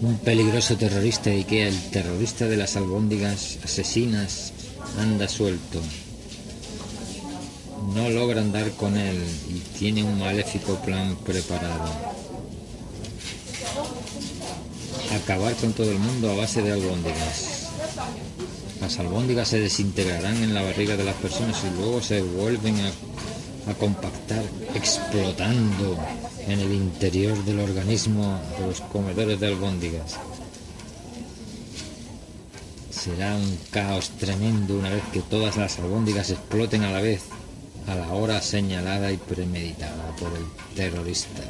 Un peligroso terrorista de Ikea, el terrorista de las albóndigas asesinas, anda suelto. No logran dar con él y tiene un maléfico plan preparado. Acabar con todo el mundo a base de albóndigas. Las albóndigas se desintegrarán en la barriga de las personas y luego se vuelven a, a compactar explotando en el interior del organismo de los comedores de albóndigas. Será un caos tremendo una vez que todas las albóndigas exploten a la vez, a la hora señalada y premeditada por el terrorista.